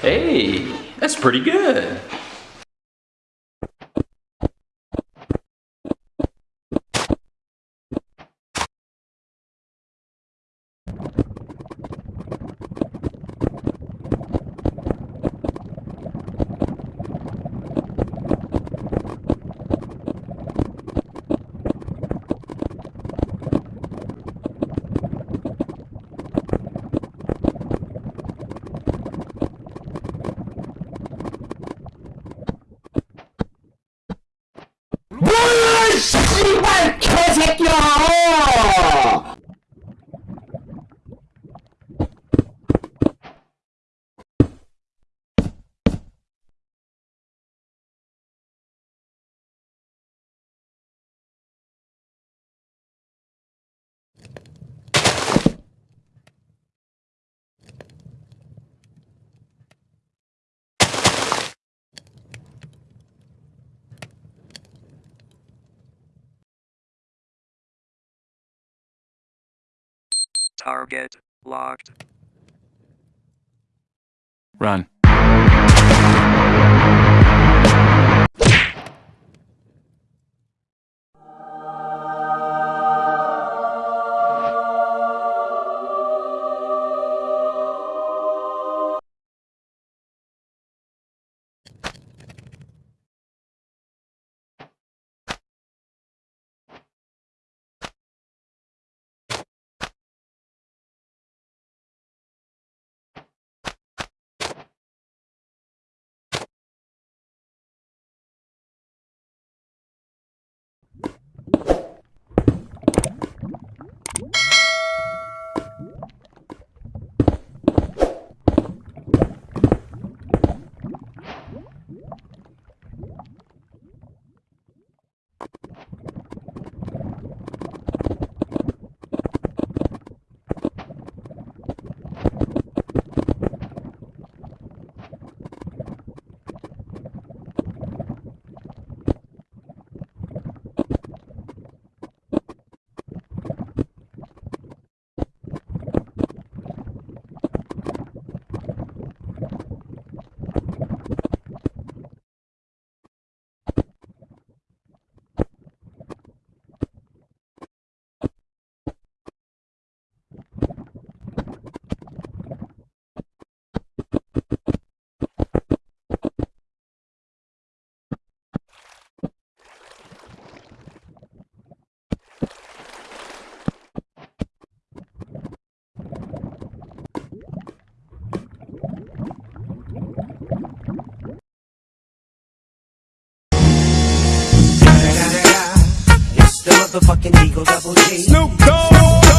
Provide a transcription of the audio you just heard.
Hey, that's pretty good. check Target locked. Run. Motherfucking Eagle Double G. Snoop Dogg!